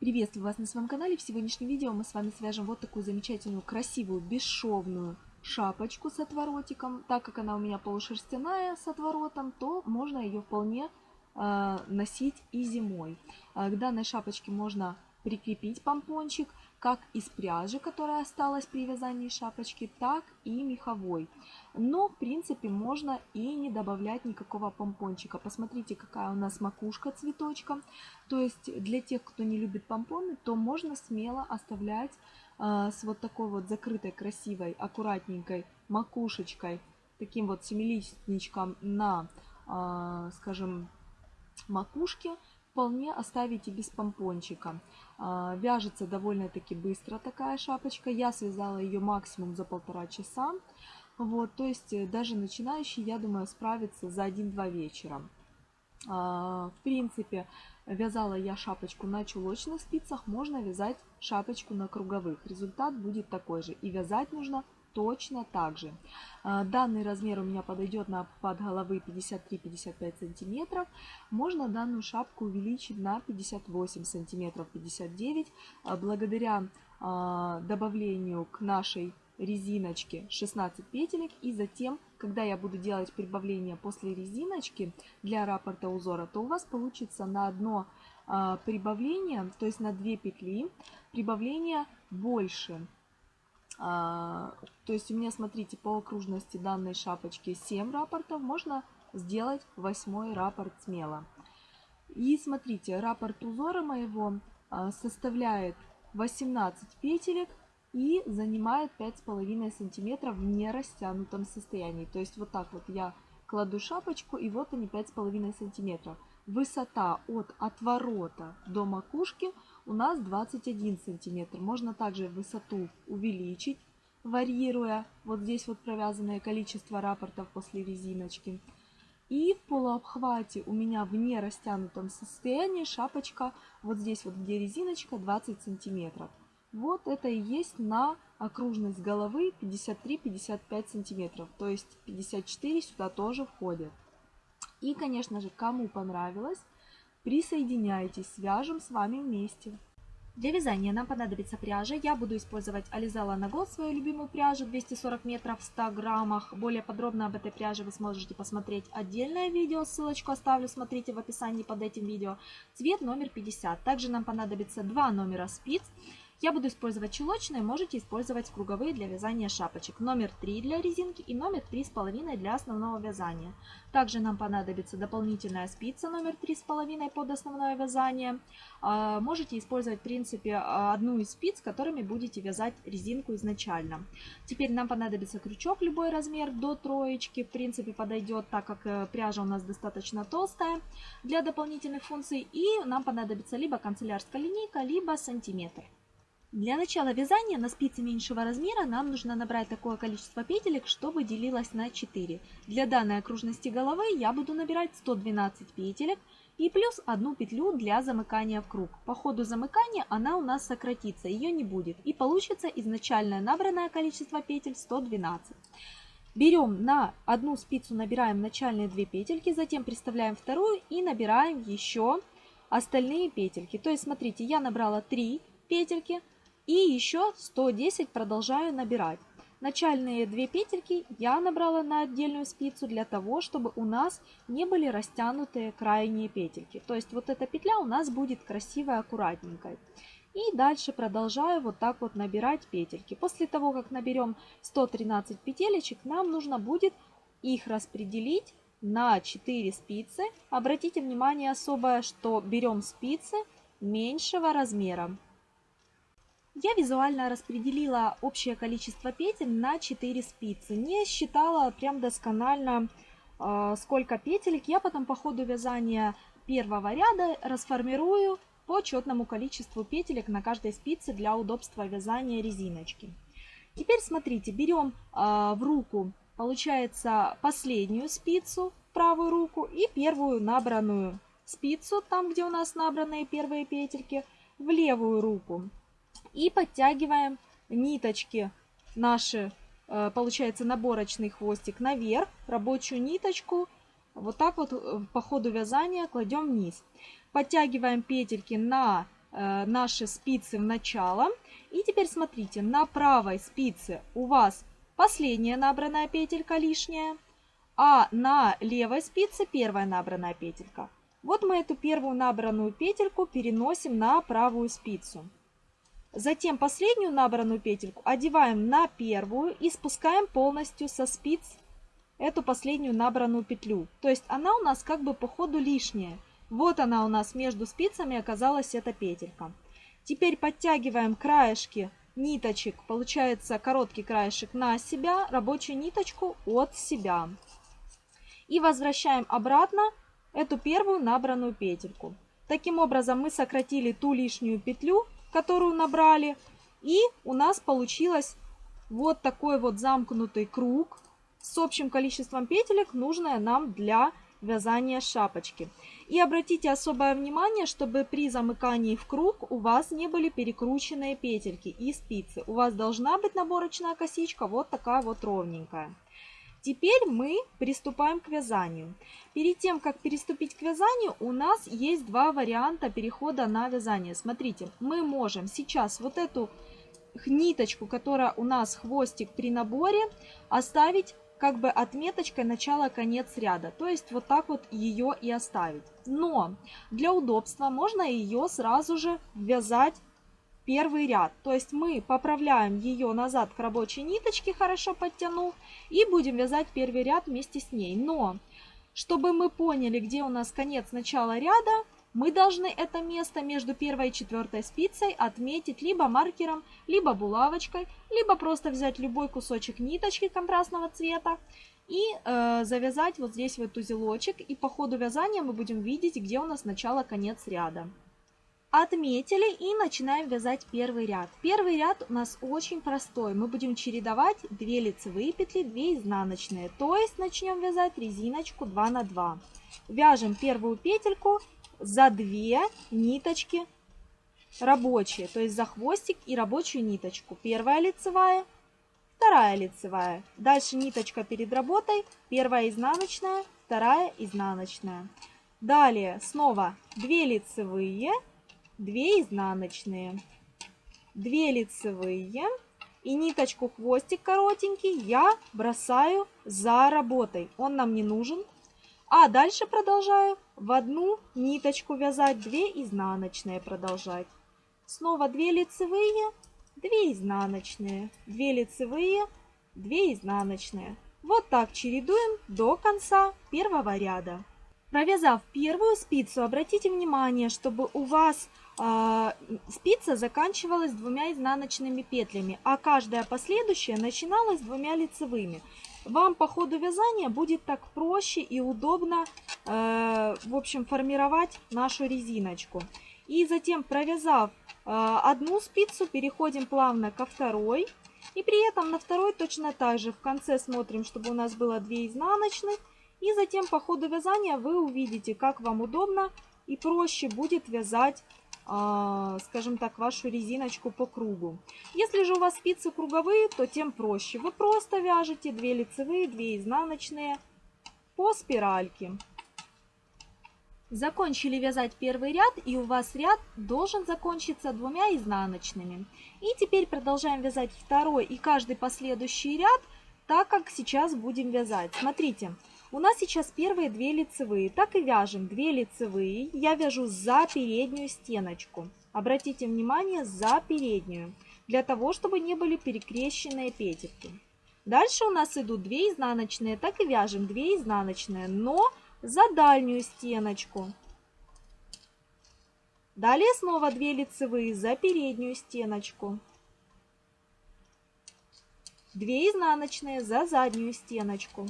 Приветствую вас на своем канале. В сегодняшнем видео мы с вами свяжем вот такую замечательную, красивую, бесшовную шапочку с отворотиком. Так как она у меня полушерстяная с отворотом, то можно ее вполне э, носить и зимой. Э, к данной шапочке можно прикрепить помпончик как из пряжи, которая осталась при вязании шапочки, так и меховой. Но, в принципе, можно и не добавлять никакого помпончика. Посмотрите, какая у нас макушка цветочка. То есть, для тех, кто не любит помпоны, то можно смело оставлять э, с вот такой вот закрытой, красивой, аккуратненькой макушечкой, таким вот семилистничком на, э, скажем, макушке вполне оставите без помпончика. А, вяжется довольно-таки быстро такая шапочка. Я связала ее максимум за полтора часа. Вот, то есть э, даже начинающий, я думаю, справится за 1-2 вечера. А, в принципе, вязала я шапочку на чулочных спицах, можно вязать шапочку на круговых. Результат будет такой же. И вязать нужно точно так же. А, данный размер у меня подойдет на под головы 53-55 сантиметров. Можно данную шапку увеличить на 58 сантиметров, 59, а, благодаря а, добавлению к нашей резиночке 16 петелек и затем, когда я буду делать прибавление после резиночки для раппорта узора, то у вас получится на одно прибавление, то есть на 2 петли, прибавление больше то есть у меня, смотрите, по окружности данной шапочки 7 рапортов, можно сделать восьмой раппорт смело. И смотрите, раппорт узора моего а, составляет 18 петелек и занимает 5,5 сантиметров в нерастянутом состоянии. То есть вот так вот я кладу шапочку и вот они 5,5 сантиметров. Высота от отворота до макушки у нас 21 сантиметр. Можно также высоту увеличить, варьируя вот здесь вот провязанное количество рапортов после резиночки. И в полуобхвате у меня в нерастянутом состоянии шапочка вот здесь вот где резиночка 20 сантиметров. Вот это и есть на окружность головы 53-55 сантиметров. То есть 54 сюда тоже входит. И, конечно же, кому понравилось, присоединяйтесь, свяжем с вами вместе. Для вязания нам понадобится пряжа. Я буду использовать Alizala на Gold, свою любимую пряжу, 240 метров в 100 граммах. Более подробно об этой пряже вы сможете посмотреть отдельное видео, ссылочку оставлю, смотрите в описании под этим видео. Цвет номер 50. Также нам понадобится два номера спиц. Я буду использовать чулочные, можете использовать круговые для вязания шапочек. Номер 3 для резинки и номер 3,5 для основного вязания. Также нам понадобится дополнительная спица номер 3,5 под основное вязание. А, можете использовать в принципе одну из спиц, которыми будете вязать резинку изначально. Теперь нам понадобится крючок любой размер до троечки. В принципе подойдет, так как э, пряжа у нас достаточно толстая для дополнительных функций. И нам понадобится либо канцелярская линейка, либо сантиметр. Для начала вязания на спице меньшего размера нам нужно набрать такое количество петелек, чтобы делилось на 4. Для данной окружности головы я буду набирать 112 петелек и плюс одну петлю для замыкания в круг. По ходу замыкания она у нас сократится, ее не будет. И получится изначальное набранное количество петель 112. Берем на одну спицу, набираем начальные две петельки, затем приставляем вторую и набираем еще остальные петельки. То есть, смотрите, я набрала 3 петельки, и еще 110 продолжаю набирать. Начальные две петельки я набрала на отдельную спицу для того, чтобы у нас не были растянутые крайние петельки. То есть вот эта петля у нас будет красивой, аккуратненькой. И дальше продолжаю вот так вот набирать петельки. После того, как наберем 113 петелечек, нам нужно будет их распределить на 4 спицы. Обратите внимание особое, что берем спицы меньшего размера. Я визуально распределила общее количество петель на 4 спицы. Не считала прям досконально, э, сколько петелек. Я потом по ходу вязания первого ряда расформирую по четному количеству петелек на каждой спице для удобства вязания резиночки. Теперь смотрите, берем э, в руку, получается, последнюю спицу, правую руку, и первую набранную спицу, там где у нас набранные первые петельки, в левую руку и подтягиваем ниточки наши, э, получается наборочный хвостик наверх, рабочую ниточку, вот так вот э, по ходу вязания кладем вниз. Подтягиваем петельки на э, наши спицы в начало. И теперь смотрите, на правой спице у вас последняя набранная петелька лишняя, а на левой спице первая набранная петелька. Вот мы эту первую набранную петельку переносим на правую спицу. Затем последнюю набранную петельку одеваем на первую и спускаем полностью со спиц эту последнюю набранную петлю. То есть она у нас как бы по ходу лишняя. Вот она у нас между спицами оказалась эта петелька. Теперь подтягиваем краешки ниточек, получается короткий краешек на себя, рабочую ниточку от себя. И возвращаем обратно эту первую набранную петельку. Таким образом мы сократили ту лишнюю петлю, которую набрали. И у нас получилось вот такой вот замкнутый круг с общим количеством петелек, нужное нам для вязания шапочки. И обратите особое внимание, чтобы при замыкании в круг у вас не были перекрученные петельки и спицы. У вас должна быть наборочная косичка вот такая вот ровненькая. Теперь мы приступаем к вязанию. Перед тем, как переступить к вязанию, у нас есть два варианта перехода на вязание. Смотрите, мы можем сейчас вот эту ниточку, которая у нас хвостик при наборе, оставить как бы отметочкой начало-конец ряда. То есть вот так вот ее и оставить. Но для удобства можно ее сразу же вязать первый ряд. То есть мы поправляем ее назад к рабочей ниточке, хорошо подтянув, и будем вязать первый ряд вместе с ней. Но, чтобы мы поняли, где у нас конец начала ряда, мы должны это место между первой и четвертой спицей отметить либо маркером, либо булавочкой, либо просто взять любой кусочек ниточки контрастного цвета и э, завязать вот здесь вот узелочек. И по ходу вязания мы будем видеть, где у нас начало-конец ряда. Отметили и начинаем вязать первый ряд. Первый ряд у нас очень простой. Мы будем чередовать 2 лицевые петли, 2 изнаночные. То есть начнем вязать резиночку 2 на 2. Вяжем первую петельку за 2 ниточки рабочие. То есть за хвостик и рабочую ниточку. Первая лицевая, вторая лицевая. Дальше ниточка перед работой. Первая изнаночная, вторая изнаночная. Далее снова 2 лицевые 2 изнаночные, 2 лицевые и ниточку хвостик коротенький я бросаю за работой. Он нам не нужен. А дальше продолжаю в одну ниточку вязать 2 изнаночные продолжать. Снова 2 лицевые, 2 изнаночные, 2 лицевые, 2 изнаночные. Вот так чередуем до конца первого ряда. Провязав первую спицу, обратите внимание, чтобы у вас спица заканчивалась двумя изнаночными петлями, а каждая последующая начиналась двумя лицевыми. Вам по ходу вязания будет так проще и удобно, э, в общем, формировать нашу резиночку. И затем, провязав э, одну спицу, переходим плавно ко второй. И при этом на второй точно так же в конце смотрим, чтобы у нас было 2 изнаночных и затем по ходу вязания вы увидите, как вам удобно и проще будет вязать, а, скажем так, вашу резиночку по кругу. Если же у вас спицы круговые, то тем проще. Вы просто вяжете 2 лицевые, 2 изнаночные по спиральке. Закончили вязать первый ряд, и у вас ряд должен закончиться двумя изнаночными. И теперь продолжаем вязать второй и каждый последующий ряд, так как сейчас будем вязать. Смотрите, у нас сейчас первые две лицевые. Так и вяжем две лицевые. Я вяжу за переднюю стеночку. Обратите внимание, за переднюю. Для того, чтобы не были перекрещенные петельки. Дальше у нас идут 2 изнаночные. Так и вяжем 2 изнаночные, но за дальнюю стеночку. Далее снова 2 лицевые за переднюю стеночку. 2 изнаночные за заднюю стеночку.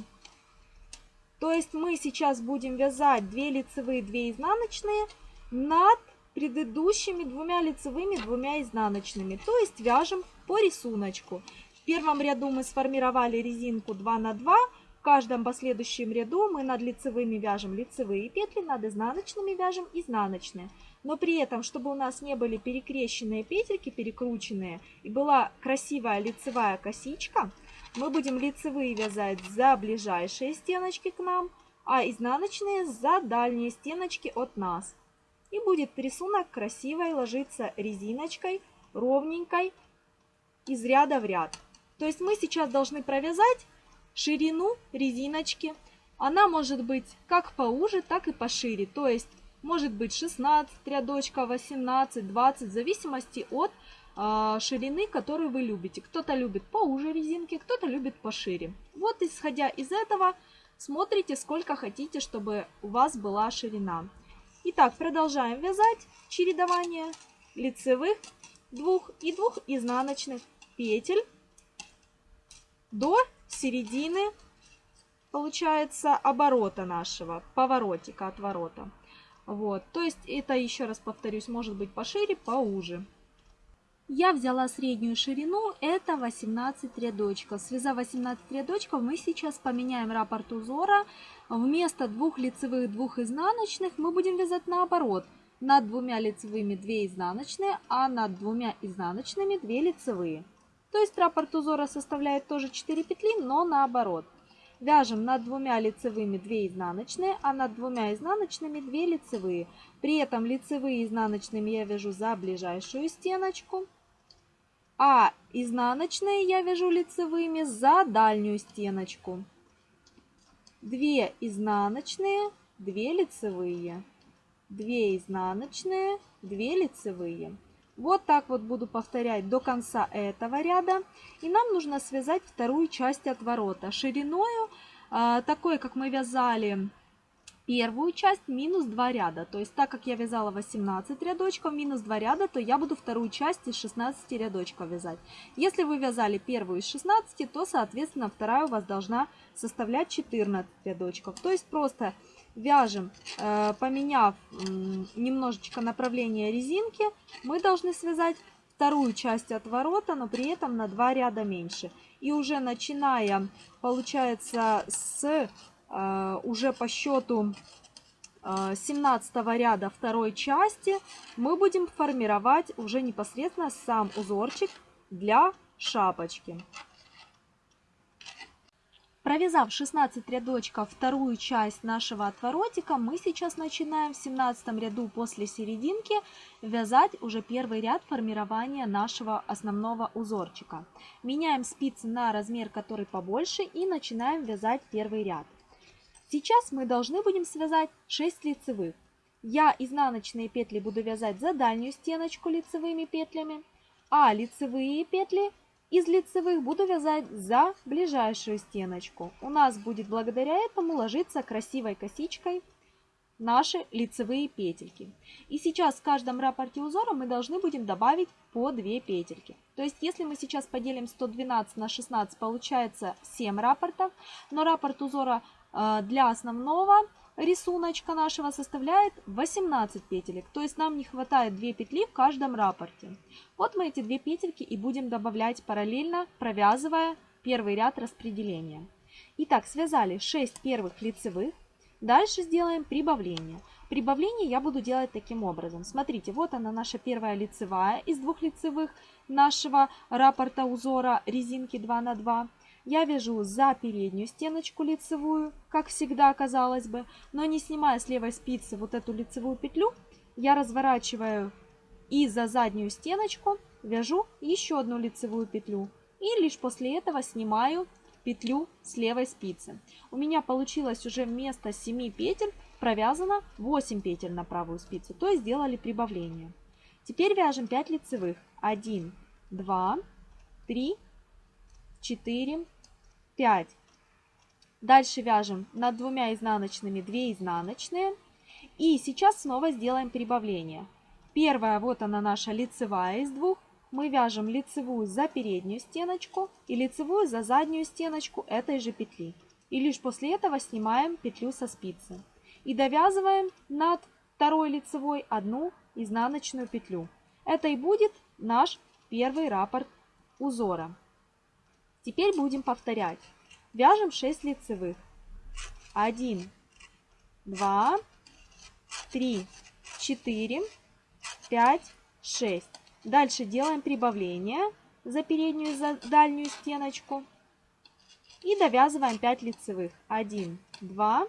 То есть мы сейчас будем вязать 2 лицевые, 2 изнаночные над предыдущими двумя лицевыми, двумя изнаночными. То есть вяжем по рисунку. В первом ряду мы сформировали резинку 2 на 2. В каждом последующем ряду мы над лицевыми вяжем лицевые петли, над изнаночными вяжем изнаночные. Но при этом, чтобы у нас не были перекрещенные петельки, перекрученные, и была красивая лицевая косичка, мы будем лицевые вязать за ближайшие стеночки к нам, а изнаночные за дальние стеночки от нас. И будет рисунок красивой ложиться резиночкой, ровненькой, из ряда в ряд. То есть мы сейчас должны провязать ширину резиночки. Она может быть как поуже, так и пошире. То есть может быть 16 рядочков, 18, 20, в зависимости от ширины, которую вы любите. Кто-то любит поуже резинки, кто-то любит пошире. Вот исходя из этого смотрите, сколько хотите, чтобы у вас была ширина. Итак, продолжаем вязать чередование лицевых двух и двух изнаночных петель до середины, получается, оборота нашего, поворотика, отворота. Вот, то есть это, еще раз повторюсь, может быть пошире, поуже. Я взяла среднюю ширину, это 18 рядочков. Связав 18 рядочков, мы сейчас поменяем раппорт узора. Вместо двух лицевых, двух изнаночных мы будем вязать наоборот. Над двумя лицевыми 2 изнаночные, а над двумя изнаночными 2 лицевые. То есть раппорт узора составляет тоже 4 петли, но наоборот. Вяжем над двумя лицевыми 2 изнаночные, а над двумя изнаночными 2 лицевые. При этом лицевые изнаночными я вяжу за ближайшую стеночку, а изнаночные я вяжу лицевыми за дальнюю стеночку. 2 изнаночные, 2 лицевые, 2 изнаночные, 2 лицевые. Вот так вот буду повторять до конца этого ряда. И нам нужно связать вторую часть отворота шириною, э, такой, как мы вязали первую часть, минус 2 ряда. То есть, так как я вязала 18 рядочков, минус 2 ряда, то я буду вторую часть из 16 рядочков вязать. Если вы вязали первую из 16, то, соответственно, вторая у вас должна составлять 14 рядочков. То есть, просто вяжем, э, поменяв немножечко направление резинки, мы должны связать вторую часть отворота, но при этом на 2 ряда меньше. И уже начиная, получается, с уже по счету 17 э, ряда второй части, мы будем формировать уже непосредственно сам узорчик для шапочки. Провязав 16 рядочков вторую часть нашего отворотика, мы сейчас начинаем в 17 ряду после серединки вязать уже первый ряд формирования нашего основного узорчика. Меняем спицы на размер, который побольше и начинаем вязать первый ряд. Сейчас мы должны будем связать 6 лицевых. Я изнаночные петли буду вязать за дальнюю стеночку лицевыми петлями, а лицевые петли из лицевых буду вязать за ближайшую стеночку. У нас будет благодаря этому ложиться красивой косичкой наши лицевые петельки. И сейчас в каждом рапорте узора мы должны будем добавить по 2 петельки. То есть если мы сейчас поделим 112 на 16, получается 7 рапортов, но раппорт узора для основного рисуночка нашего составляет 18 петелек. То есть нам не хватает 2 петли в каждом рапорте. Вот мы эти 2 петельки и будем добавлять параллельно, провязывая первый ряд распределения. Итак, связали 6 первых лицевых. Дальше сделаем прибавление. Прибавление я буду делать таким образом. Смотрите, вот она наша первая лицевая из двух лицевых нашего раппорта узора резинки 2 на 2 я вяжу за переднюю стеночку лицевую, как всегда казалось бы, но не снимая с левой спицы вот эту лицевую петлю, я разворачиваю и за заднюю стеночку вяжу еще одну лицевую петлю. И лишь после этого снимаю петлю с левой спицы. У меня получилось уже вместо 7 петель провязано 8 петель на правую спицу, то есть сделали прибавление. Теперь вяжем 5 лицевых. 1, 2, 3, 4, 5. Дальше вяжем над двумя изнаночными 2 изнаночные. И сейчас снова сделаем прибавление. Первая, вот она наша лицевая из двух. Мы вяжем лицевую за переднюю стеночку и лицевую за заднюю стеночку этой же петли. И лишь после этого снимаем петлю со спицы. И довязываем над второй лицевой одну изнаночную петлю. Это и будет наш первый раппорт узора. Теперь будем повторять. Вяжем 6 лицевых. 1, 2, 3, 4, 5, 6. Дальше делаем прибавление за переднюю и за дальнюю стеночку. И довязываем 5 лицевых. 1, 2,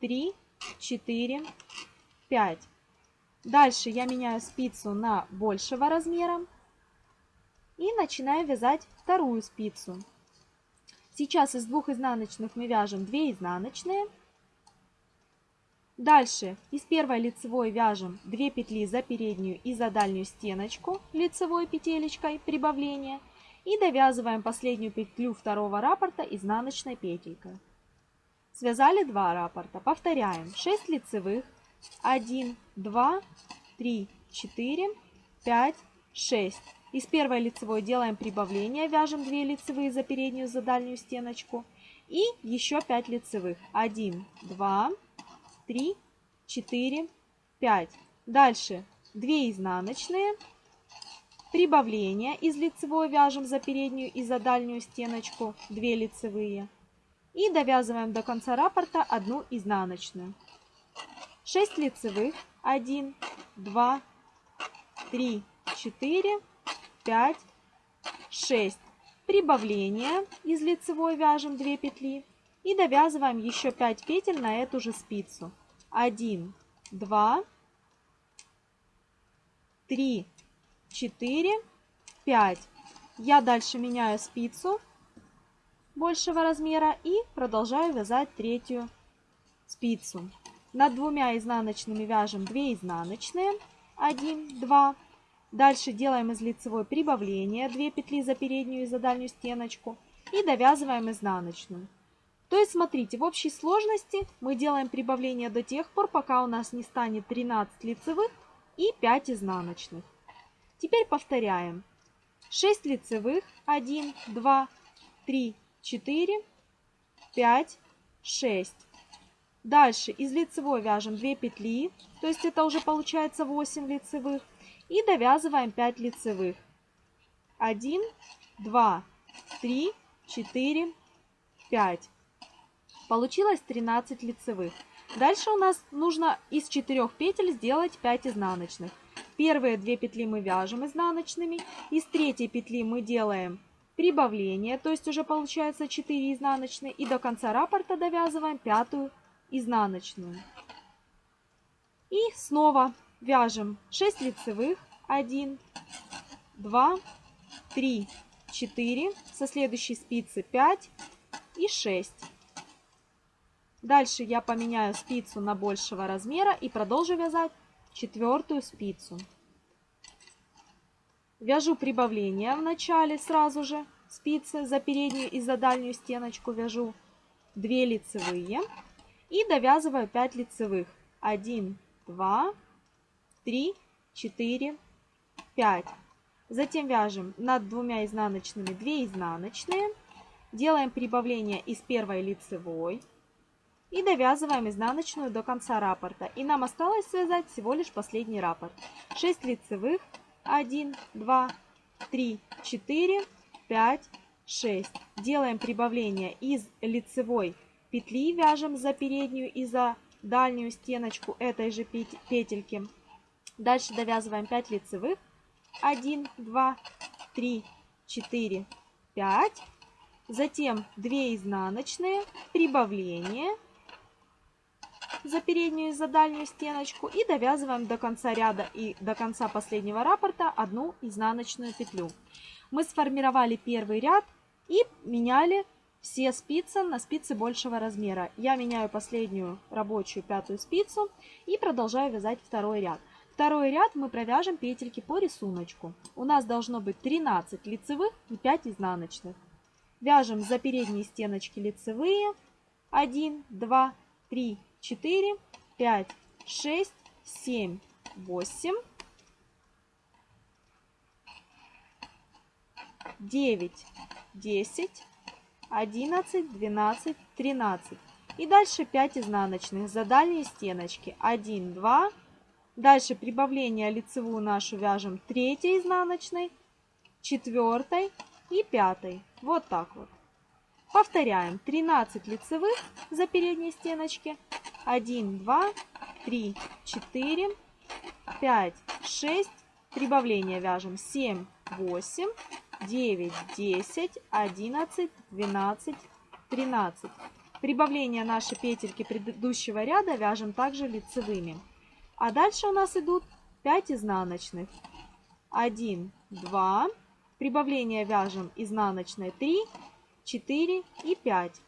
3, 4, 5. Дальше я меняю спицу на большего размера и начинаю вязать вторую спицу. Сейчас из двух изнаночных мы вяжем 2 изнаночные. Дальше из первой лицевой вяжем 2 петли за переднюю и за дальнюю стеночку лицевой петелечкой прибавления. И довязываем последнюю петлю второго раппорта изнаночной петелькой. Связали 2 раппорта. Повторяем. 6 лицевых. 1, 2, 3, 4, 5, 6. Из первой лицевой делаем прибавление, вяжем 2 лицевые за переднюю, за дальнюю стеночку. И еще 5 лицевых. 1, 2, 3, 4, 5. Дальше 2 изнаночные. Прибавление из лицевой вяжем за переднюю и за дальнюю стеночку 2 лицевые. И довязываем до конца раппорта одну изнаночную. 6 лицевых. 1, 2, 3, 4, 5, 6. Прибавление из лицевой вяжем 2 петли. И довязываем еще 5 петель на эту же спицу. 1, 2, 3, 4, 5. Я дальше меняю спицу большего размера и продолжаю вязать третью спицу. Над двумя изнаночными вяжем 2 изнаночные, 1, 2. Дальше делаем из лицевой прибавление, 2 петли за переднюю и за дальнюю стеночку и довязываем изнаночную. То есть, смотрите, в общей сложности мы делаем прибавление до тех пор, пока у нас не станет 13 лицевых и 5 изнаночных. Теперь повторяем. 6 лицевых, 1, 2, 3, 4, 5, 6. Дальше из лицевой вяжем 2 петли, то есть это уже получается 8 лицевых. И довязываем 5 лицевых. 1, 2, 3, 4, 5. Получилось 13 лицевых. Дальше у нас нужно из 4 петель сделать 5 изнаночных. Первые 2 петли мы вяжем изнаночными. Из третьей петли мы делаем прибавление, то есть уже получается 4 изнаночные. И до конца раппорта довязываем пятую изнаночную. И снова вяжем 6 лицевых. 1, 2, 3, 4. Со следующей спицы 5 и 6. Дальше я поменяю спицу на большего размера и продолжу вязать четвертую спицу. Вяжу прибавление в начале сразу же спицы за переднюю и за дальнюю стеночку вяжу 2 лицевые и довязываю 5 лицевых. 1, 2, 3, 4, 5. Затем вяжем над двумя изнаночными 2 изнаночные. Делаем прибавление из первой лицевой. И довязываем изнаночную до конца раппорта. И нам осталось связать всего лишь последний раппорт. 6 лицевых. 1, 2, 3, 4, 5, 6. Делаем прибавление из лицевой петли вяжем за переднюю и за дальнюю стеночку этой же петельки. Дальше довязываем 5 лицевых. 1, 2, 3, 4, 5. Затем 2 изнаночные, прибавление за переднюю и за дальнюю стеночку. И довязываем до конца ряда и до конца последнего раппорта одну изнаночную петлю. Мы сформировали первый ряд и меняли все спицы на спицы большего размера. Я меняю последнюю рабочую пятую спицу и продолжаю вязать второй ряд. Второй ряд мы провяжем петельки по рисунку. У нас должно быть 13 лицевых и 5 изнаночных. Вяжем за передние стеночки лицевые. 1, 2, 3, 4, 5, 6, 7, 8, 9, 10, 11, 12, 13. И дальше 5 изнаночных за дальние стеночки. 1, 2. Дальше прибавление лицевую нашу вяжем 3 изнаночной, 4 и 5. Вот так вот. Повторяем. 13 лицевых за передние стеночки. 1, 2, 3, 4, 5, 6. Прибавление вяжем 7, 8, 9, 10, 11, 12, 13. Прибавление нашей петельки предыдущего ряда вяжем также лицевыми. А дальше у нас идут 5 изнаночных. 1, 2, прибавление вяжем изнаночной 3, 4 и 5.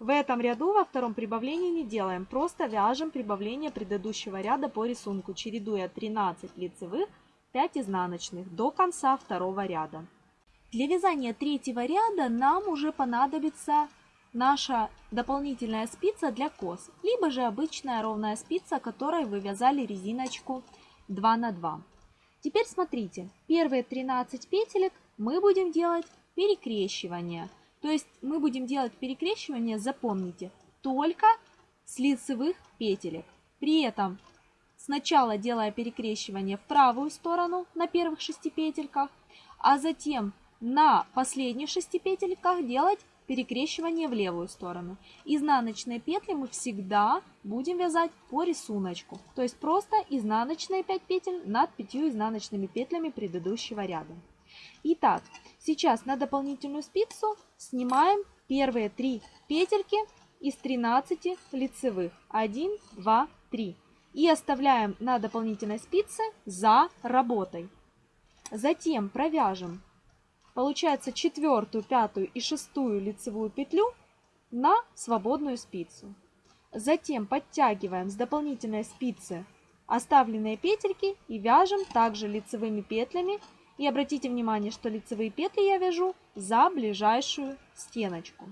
В этом ряду во втором прибавлении не делаем, просто вяжем прибавление предыдущего ряда по рисунку, чередуя 13 лицевых, 5 изнаночных до конца второго ряда. Для вязания третьего ряда нам уже понадобится наша дополнительная спица для кос, либо же обычная ровная спица, которой вы вязали резиночку 2 на 2. Теперь смотрите, первые 13 петелек мы будем делать перекрещивание. То есть мы будем делать перекрещивание, запомните, только с лицевых петелек. При этом сначала делая перекрещивание в правую сторону на первых 6 петельках, а затем на последних 6 петельках делать перекрещивание в левую сторону. Изнаночные петли мы всегда будем вязать по рисунку. То есть просто изнаночные 5 петель над 5 изнаночными петлями предыдущего ряда. Итак, сейчас на дополнительную спицу снимаем первые 3 петельки из 13 лицевых. 1, 2, 3. И оставляем на дополнительной спице за работой. Затем провяжем получается четвертую, пятую и шестую лицевую петлю на свободную спицу. Затем подтягиваем с дополнительной спицы оставленные петельки и вяжем также лицевыми петлями. И обратите внимание, что лицевые петли я вяжу за ближайшую стеночку.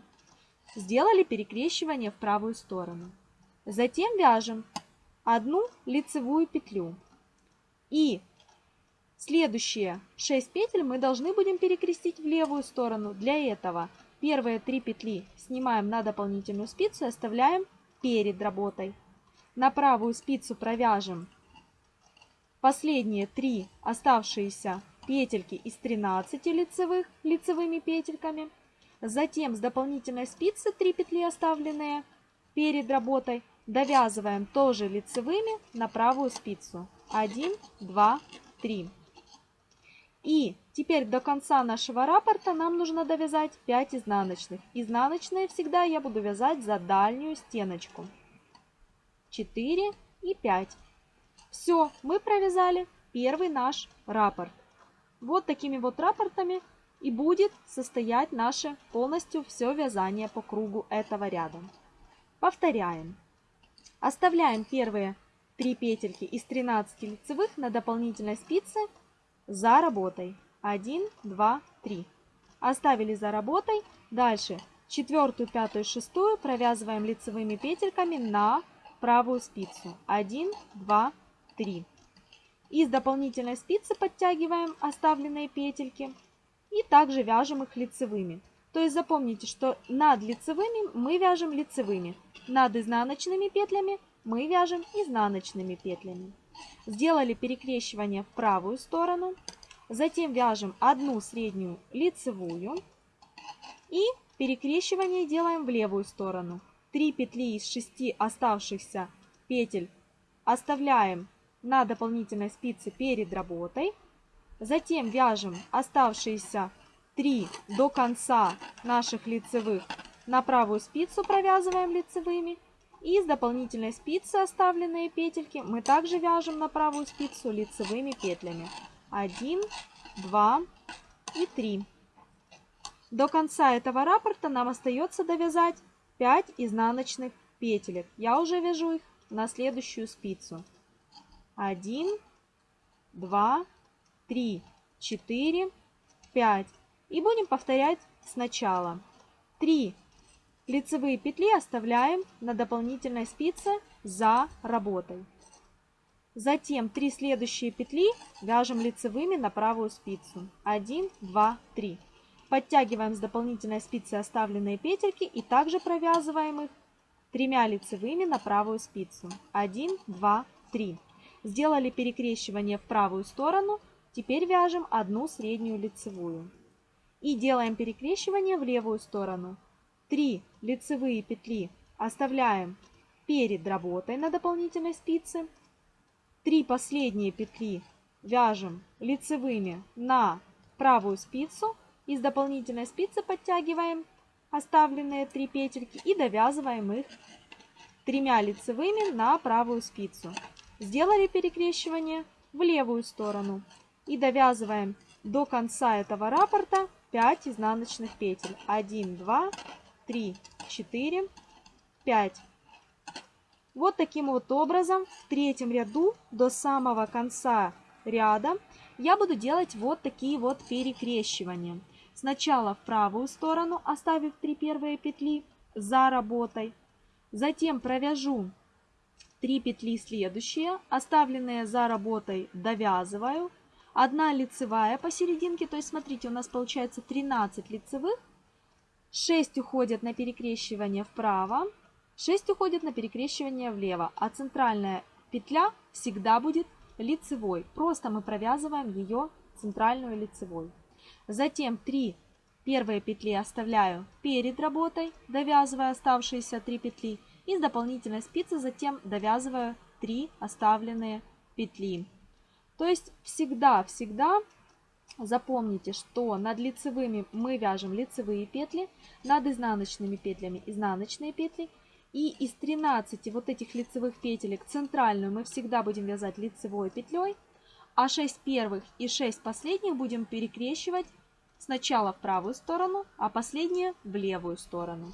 Сделали перекрещивание в правую сторону. Затем вяжем одну лицевую петлю. И Следующие 6 петель мы должны будем перекрестить в левую сторону. Для этого первые 3 петли снимаем на дополнительную спицу и оставляем перед работой. На правую спицу провяжем последние 3 оставшиеся петельки из 13 лицевых лицевыми петельками. Затем с дополнительной спицы 3 петли оставленные перед работой довязываем тоже лицевыми на правую спицу. 1, 2, 3. И теперь до конца нашего раппорта нам нужно довязать 5 изнаночных. Изнаночные всегда я буду вязать за дальнюю стеночку. 4 и 5. Все, мы провязали первый наш раппорт. Вот такими вот раппортами и будет состоять наше полностью все вязание по кругу этого ряда. Повторяем. Оставляем первые 3 петельки из 13 лицевых на дополнительной спице за работой. 1, 2, 3. Оставили за работой. Дальше четвертую, пятую, шестую провязываем лицевыми петельками на правую спицу. 1, 2, 3. Из дополнительной спицы подтягиваем оставленные петельки и также вяжем их лицевыми. То есть запомните, что над лицевыми мы вяжем лицевыми, над изнаночными петлями мы вяжем изнаночными петлями. Сделали перекрещивание в правую сторону. Затем вяжем одну среднюю лицевую. И перекрещивание делаем в левую сторону. 3 петли из 6 оставшихся петель оставляем на дополнительной спице перед работой. Затем вяжем оставшиеся 3 до конца наших лицевых на правую спицу провязываем лицевыми и с дополнительной спицы оставленные петельки мы также вяжем на правую спицу лицевыми петлями. 1, 2 и 3. До конца этого раппорта нам остается довязать 5 изнаночных петелек. Я уже вяжу их на следующую спицу. 1, 2, 3, 4, 5. И будем повторять сначала. 3 Лицевые петли оставляем на дополнительной спице за работой. Затем 3 следующие петли вяжем лицевыми на правую спицу. 1, 2, 3. Подтягиваем с дополнительной спицы оставленные петельки и также провязываем их тремя лицевыми на правую спицу. 1, 2, 3. Сделали перекрещивание в правую сторону. Теперь вяжем одну среднюю лицевую. И делаем перекрещивание в левую сторону. 3 лицевые петли оставляем перед работой на дополнительной спице. 3 последние петли вяжем лицевыми на правую спицу. Из дополнительной спицы подтягиваем оставленные 3 петельки и довязываем их тремя лицевыми на правую спицу. Сделали перекрещивание в левую сторону и довязываем до конца этого раппорта 5 изнаночных петель. 1, 2, 3, 4, 5. Вот таким вот образом в третьем ряду до самого конца ряда я буду делать вот такие вот перекрещивания. Сначала в правую сторону, оставив 3 первые петли за работой. Затем провяжу 3 петли следующие, оставленные за работой довязываю. Одна лицевая посерединке, то есть смотрите, у нас получается 13 лицевых. 6 уходят на перекрещивание вправо, 6 уходит на перекрещивание влево, а центральная петля всегда будет лицевой. Просто мы провязываем ее центральную лицевой. Затем 3 первые петли оставляю перед работой, довязывая оставшиеся 3 петли. И с дополнительной спицы затем довязываю 3 оставленные петли. То есть всегда-всегда запомните, что над лицевыми мы вяжем лицевые петли, над изнаночными петлями изнаночные петли. И из 13 вот этих лицевых петелек центральную мы всегда будем вязать лицевой петлей, а 6 первых и 6 последних будем перекрещивать сначала в правую сторону, а последние в левую сторону.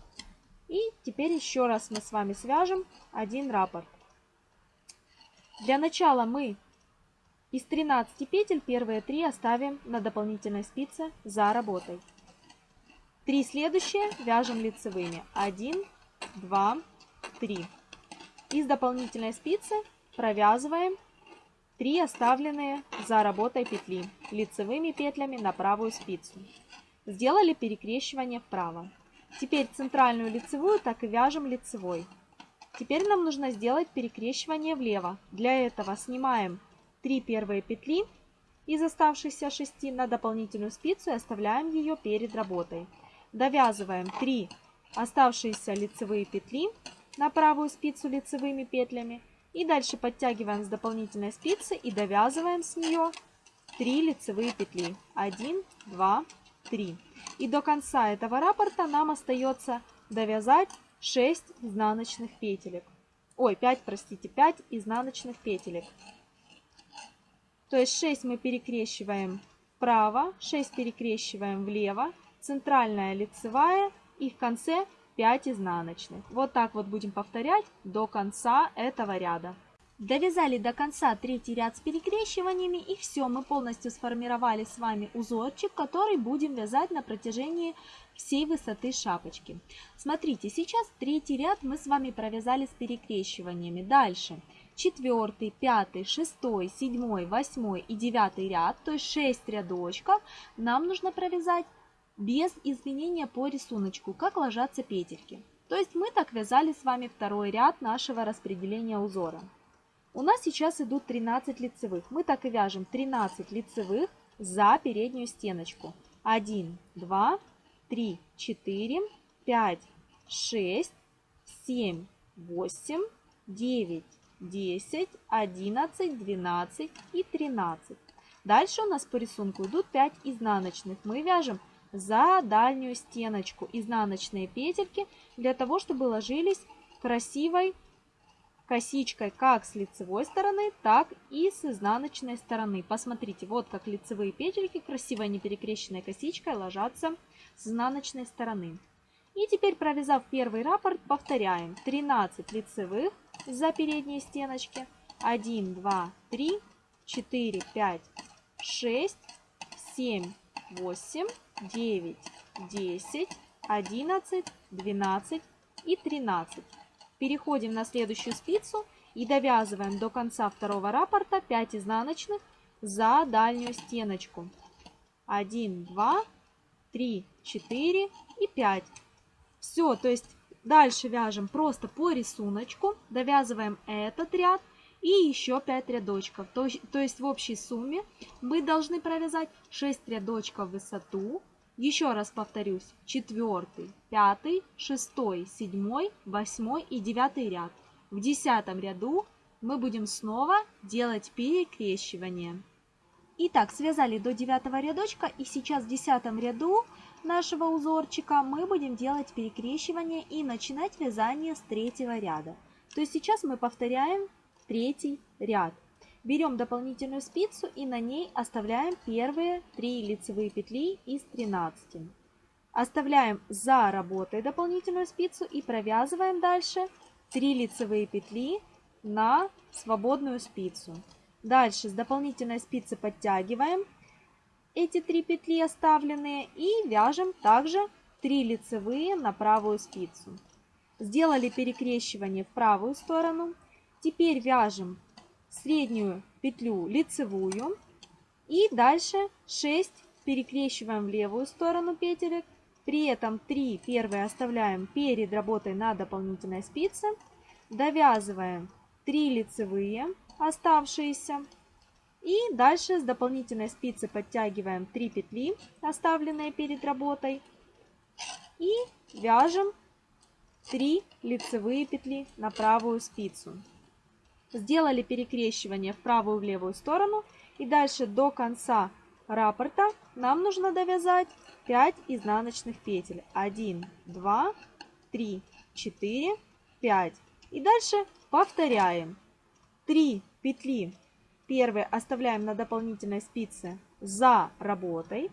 И теперь еще раз мы с вами свяжем один раппорт. Для начала мы из 13 петель первые 3 оставим на дополнительной спице за работой. Три следующие вяжем лицевыми. 1, 2, 3. Из дополнительной спицы провязываем 3 оставленные за работой петли лицевыми петлями на правую спицу. Сделали перекрещивание вправо. Теперь центральную лицевую так и вяжем лицевой. Теперь нам нужно сделать перекрещивание влево. Для этого снимаем 3 первые петли из оставшихся 6 на дополнительную спицу и оставляем ее перед работой. Довязываем 3 оставшиеся лицевые петли на правую спицу лицевыми петлями. И дальше подтягиваем с дополнительной спицы и довязываем с нее 3 лицевые петли. 1, 2, 3. И до конца этого раппорта нам остается довязать 6 изнаночных петелек. Ой, 5, простите, 5 изнаночных петелек. То есть 6 мы перекрещиваем вправо, 6 перекрещиваем влево, центральная лицевая и в конце 5 изнаночных. Вот так вот будем повторять до конца этого ряда. Довязали до конца третий ряд с перекрещиваниями и все, мы полностью сформировали с вами узорчик, который будем вязать на протяжении всей высоты шапочки. Смотрите, сейчас третий ряд мы с вами провязали с перекрещиваниями. Дальше четвертый, пятый, шестой, седьмой, восьмой и девятый ряд, то есть 6 рядочков, нам нужно провязать без изменения по рисунку, как ложатся петельки. То есть мы так вязали с вами второй ряд нашего распределения узора. У нас сейчас идут 13 лицевых. Мы так и вяжем 13 лицевых за переднюю стеночку. 1, 2, 3, 4, 5, 6, 7, 8, 9, 10, 11, 12 и 13. Дальше у нас по рисунку идут 5 изнаночных. Мы вяжем за дальнюю стеночку изнаночные петельки для того, чтобы ложились красивой косичкой как с лицевой стороны, так и с изнаночной стороны. Посмотрите, вот как лицевые петельки красивой неперекрещенной косичкой ложатся с изнаночной стороны. И теперь, провязав первый раппорт, повторяем 13 лицевых за передние стеночки. 1, 2, 3, 4, 5, 6, 7, 8, 9, 10, 11, 12 и 13. Переходим на следующую спицу и довязываем до конца второго раппорта 5 изнаночных за дальнюю стеночку. 1, 2, 3, 4 и 5. Все, то есть дальше вяжем просто по рисунку, довязываем этот ряд и еще 5 рядочков. То, то есть в общей сумме мы должны провязать 6 рядочков в высоту, еще раз повторюсь, четвертый, пятый, шестой, седьмой, восьмой и девятый ряд. В десятом ряду мы будем снова делать перекрещивание. Итак, связали до девятого рядочка и сейчас в десятом ряду нашего узорчика мы будем делать перекрещивание и начинать вязание с третьего ряда. То есть сейчас мы повторяем третий ряд. Берем дополнительную спицу и на ней оставляем первые 3 лицевые петли из 13. Оставляем за работой дополнительную спицу и провязываем дальше 3 лицевые петли на свободную спицу. Дальше с дополнительной спицы подтягиваем эти 3 петли оставленные и вяжем также 3 лицевые на правую спицу. Сделали перекрещивание в правую сторону. Теперь вяжем среднюю петлю лицевую и дальше 6 перекрещиваем в левую сторону петелек. При этом 3 первые оставляем перед работой на дополнительной спице. Довязываем 3 лицевые оставшиеся. И дальше с дополнительной спицы подтягиваем 3 петли, оставленные перед работой. И вяжем 3 лицевые петли на правую спицу. Сделали перекрещивание в правую и в левую сторону. И дальше до конца раппорта нам нужно довязать 5 изнаночных петель. 1, 2, 3, 4, 5. И дальше повторяем. 3 петли первые оставляем на дополнительной спице за работой.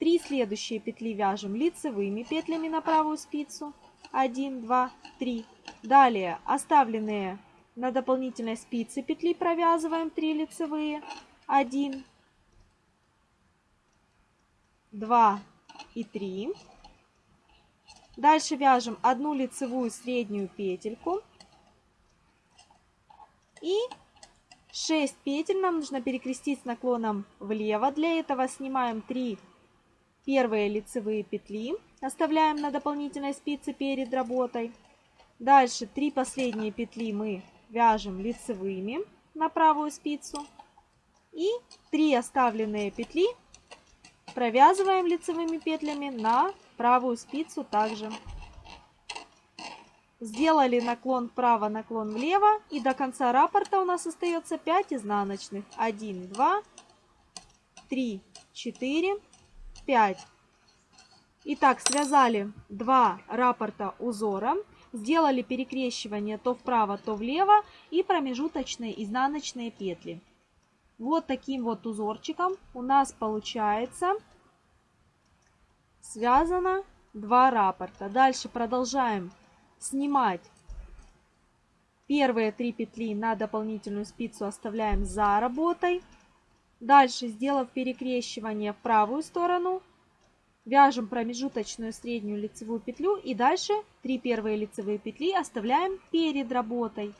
3 следующие петли вяжем лицевыми петлями на правую спицу. 1, 2, 3. Далее оставленные на дополнительной спице петли провязываем 3 лицевые. 1, 2 и 3. Дальше вяжем одну лицевую среднюю петельку. И 6 петель нам нужно перекрестить с наклоном влево. Для этого снимаем 3 первые лицевые петли. Оставляем на дополнительной спице перед работой. Дальше 3 последние петли мы вяжем лицевыми на правую спицу. И 3 оставленные петли провязываем лицевыми петлями на правую спицу также. Сделали наклон вправо, наклон влево. И до конца раппорта у нас остается 5 изнаночных. 1, 2, 3, 4, 5. Итак, связали два раппорта узора. Сделали перекрещивание то вправо, то влево и промежуточные изнаночные петли. Вот таким вот узорчиком у нас получается связано два раппорта. Дальше продолжаем снимать первые три петли на дополнительную спицу оставляем за работой. Дальше, сделав перекрещивание в правую сторону, вяжем промежуточную среднюю лицевую петлю и дальше 3 первые лицевые петли оставляем перед работой.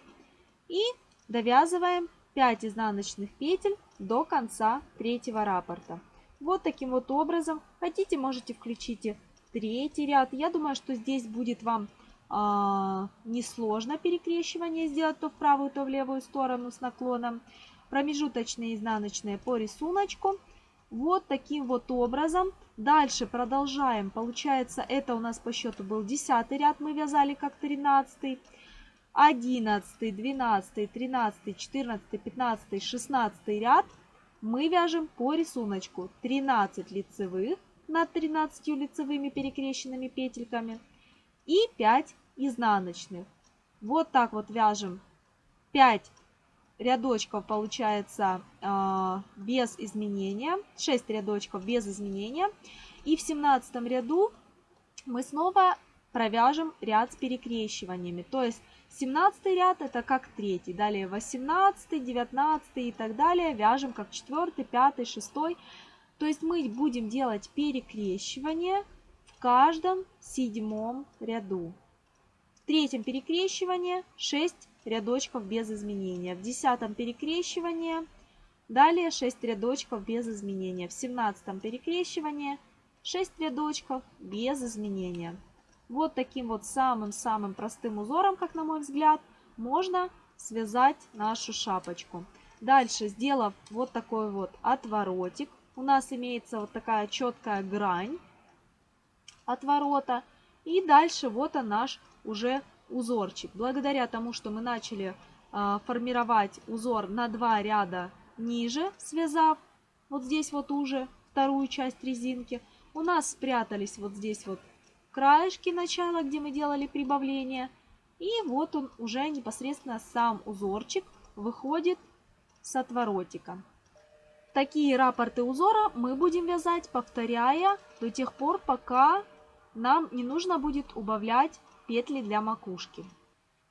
И довязываем 5 изнаночных петель до конца третьего раппорта. Вот таким вот образом. Хотите, можете включить третий ряд. Я думаю, что здесь будет вам несложно перекрещивание сделать то в правую, то в левую сторону с наклоном. Промежуточные изнаночные по рисунку. Вот таким вот образом. Дальше продолжаем. Получается, это у нас по счету был 10 ряд, мы вязали как 13. 11, 12, 13, 14, 15, 16 ряд мы вяжем по рисунку 13 лицевых над 13 лицевыми перекрещенными петельками и 5 изнаночных. Вот так вот вяжем 5 рядочков получается э, без изменения, 6 рядочков без изменения. И в 17 ряду мы снова провяжем ряд с перекрещиваниями. То есть 17 ряд это как третий, далее 18, 19 и так далее вяжем как 4, 5, 6. То есть мы будем делать перекрещивание в каждом седьмом ряду. В третьем перекрещивании 6 рядочков без изменения. В десятом перекрещивании далее 6 рядочков без изменения. В семнадцатом перекрещивании 6 рядочков без изменения. Вот таким вот самым-самым простым узором, как на мой взгляд, можно связать нашу шапочку. Дальше, сделав вот такой вот отворотик, у нас имеется вот такая четкая грань отворота. И дальше вот он наш уже узорчик. Благодаря тому, что мы начали э, формировать узор на два ряда ниже, связав вот здесь вот уже вторую часть резинки, у нас спрятались вот здесь вот краешки начала, где мы делали прибавление. И вот он уже непосредственно сам узорчик выходит с отворотика. Такие рапорты узора мы будем вязать, повторяя до тех пор, пока нам не нужно будет убавлять петли для макушки.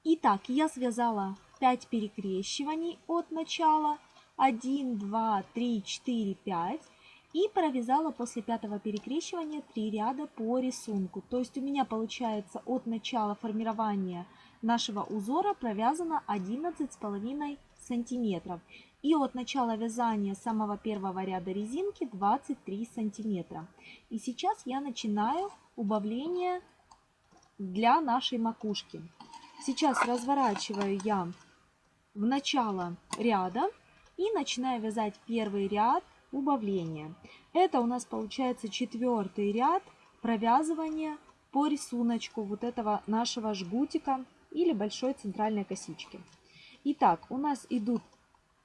Итак, я связала 5 перекрещиваний от начала. 1, 2, 3, 4, 5. И провязала после пятого перекрещивания 3 ряда по рисунку. То есть у меня получается от начала формирования нашего узора провязано 11,5 сантиметров. И от начала вязания самого первого ряда резинки 23 сантиметра. И сейчас я начинаю убавление для нашей макушки. Сейчас разворачиваю я в начало ряда и начинаю вязать первый ряд убавления. Это у нас получается четвертый ряд провязывания по рисунку вот этого нашего жгутика или большой центральной косички. Итак, у нас идут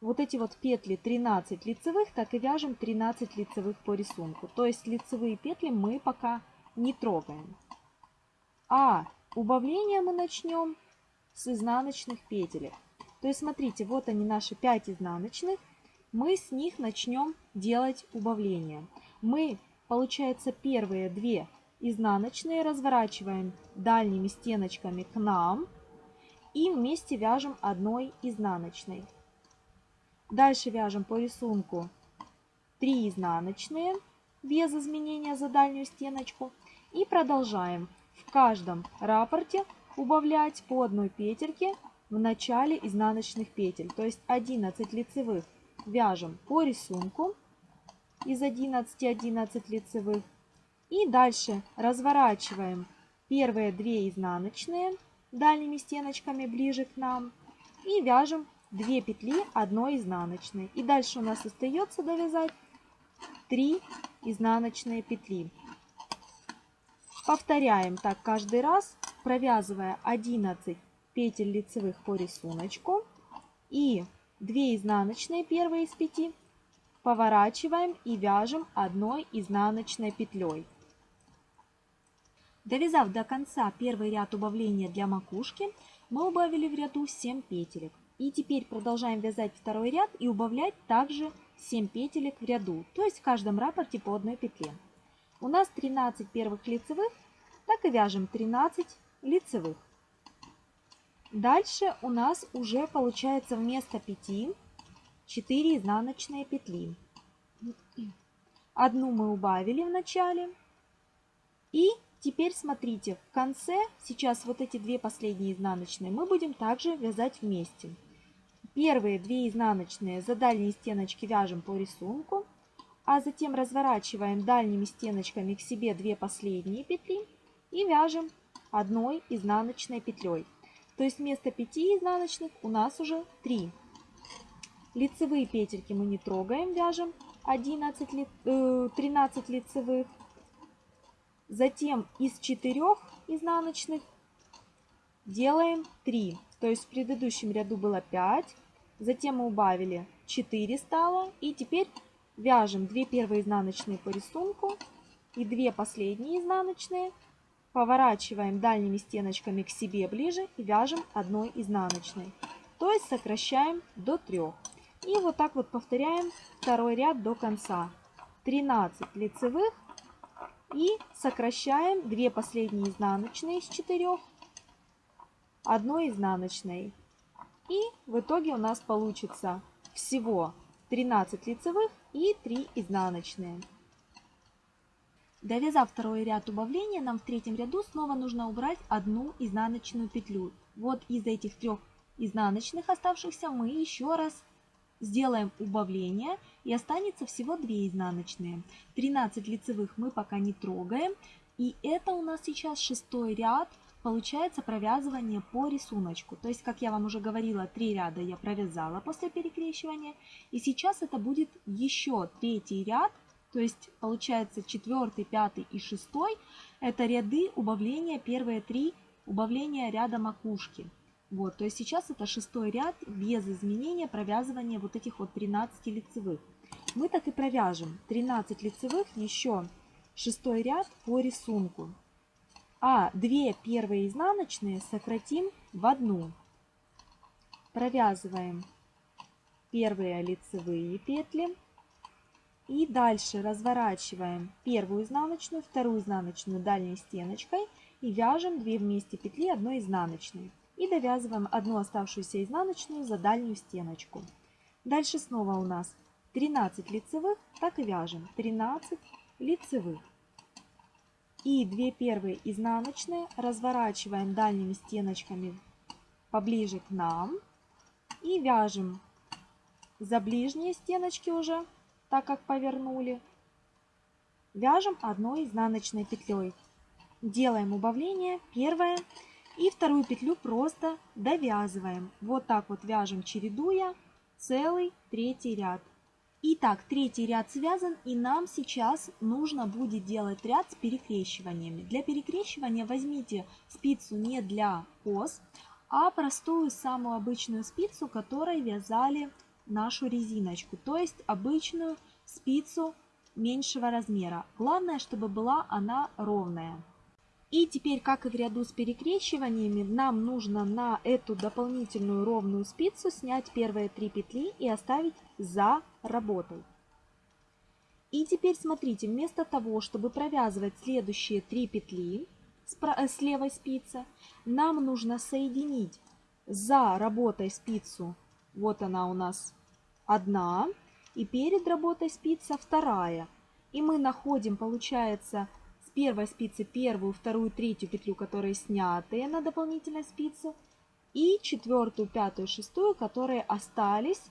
вот эти вот петли 13 лицевых, так и вяжем 13 лицевых по рисунку. То есть лицевые петли мы пока не трогаем. А убавление мы начнем с изнаночных петелек. То есть смотрите, вот они наши 5 изнаночных. Мы с них начнем делать убавление. Мы, получается, первые две изнаночные разворачиваем дальними стеночками к нам и вместе вяжем одной изнаночной. Дальше вяжем по рисунку 3 изнаночные без изменения за дальнюю стеночку и продолжаем в каждом рапорте убавлять по одной петельке в начале изнаночных петель. То есть 11 лицевых вяжем по рисунку из 11 11 лицевых. И дальше разворачиваем первые 2 изнаночные дальними стеночками ближе к нам. И вяжем 2 петли одной изнаночной. И дальше у нас остается довязать 3 изнаночные петли. Повторяем так каждый раз, провязывая 11 петель лицевых по рисунку и 2 изнаночные первые из 5 поворачиваем и вяжем одной изнаночной петлей. Довязав до конца первый ряд убавления для макушки, мы убавили в ряду 7 петелек. И теперь продолжаем вязать второй ряд и убавлять также 7 петелек в ряду, то есть в каждом рапорте по одной петле. У нас 13 первых лицевых, так и вяжем 13 лицевых. Дальше у нас уже получается вместо 5 4 изнаночные петли. Одну мы убавили в начале. И теперь смотрите, в конце, сейчас вот эти две последние изнаночные, мы будем также вязать вместе. Первые две изнаночные за дальние стеночки вяжем по рисунку, а затем разворачиваем дальними стеночками к себе две последние петли и вяжем одной изнаночной петлей. То есть вместо 5 изнаночных у нас уже 3. Лицевые петельки мы не трогаем, вяжем 11, 13 э, лицевых. Затем из 4 изнаночных делаем 3. То есть в предыдущем ряду было 5. Затем мы убавили 4 стало. И теперь вяжем 2 первые изнаночные по рисунку и 2 последние изнаночные Поворачиваем дальними стеночками к себе ближе и вяжем одной изнаночной. То есть сокращаем до 3. И вот так вот повторяем второй ряд до конца. 13 лицевых и сокращаем 2 последние изнаночные из 4 одной изнаночной. И в итоге у нас получится всего 13 лицевых и 3 изнаночные. Довязав второй ряд убавления, нам в третьем ряду снова нужно убрать одну изнаночную петлю. Вот из этих трех изнаночных оставшихся мы еще раз сделаем убавление и останется всего 2 изнаночные. 13 лицевых мы пока не трогаем. И это у нас сейчас шестой ряд, получается провязывание по рисунку. То есть, как я вам уже говорила, 3 ряда я провязала после перекрещивания. И сейчас это будет еще третий ряд то есть получается четвертый, пятый и шестой это ряды убавления, первые три убавления ряда макушки. Вот, то есть сейчас это шестой ряд без изменения провязывания вот этих вот 13 лицевых. Мы так и провяжем 13 лицевых, еще шестой ряд по рисунку. А две первые изнаночные сократим в одну. Провязываем первые лицевые петли. И дальше разворачиваем первую изнаночную, вторую изнаночную дальней стеночкой и вяжем 2 вместе петли одной изнаночной. И довязываем одну оставшуюся изнаночную за дальнюю стеночку. Дальше снова у нас 13 лицевых, так и вяжем 13 лицевых. И 2 первые изнаночные разворачиваем дальними стеночками поближе к нам и вяжем за ближние стеночки уже, так как повернули. Вяжем одной изнаночной петлей. Делаем убавление, первое, и вторую петлю просто довязываем. Вот так вот вяжем, чередуя целый третий ряд. Итак, третий ряд связан, и нам сейчас нужно будет делать ряд с перекрещиваниями. Для перекрещивания возьмите спицу не для ос, а простую самую обычную спицу, которой вязали нашу резиночку, то есть обычную спицу меньшего размера. Главное, чтобы была она ровная. И теперь, как и в ряду с перекрещиваниями, нам нужно на эту дополнительную ровную спицу снять первые три петли и оставить за работой. И теперь смотрите, вместо того, чтобы провязывать следующие три петли с э, левой спицы, нам нужно соединить за работой спицу, вот она у нас одна, и перед работой спица вторая. И мы находим, получается, первой спицы первую, вторую, третью петлю, которые снятые на дополнительной спице, и четвертую, пятую, шестую, которые остались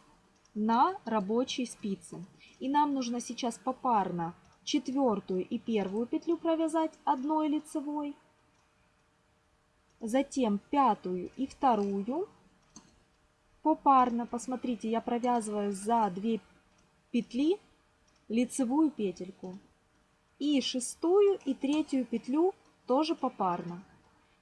на рабочей спице. И нам нужно сейчас попарно четвертую и первую петлю провязать одной лицевой, затем пятую и вторую попарно. Посмотрите, я провязываю за 2 петли лицевую петельку и шестую и третью петлю тоже попарно.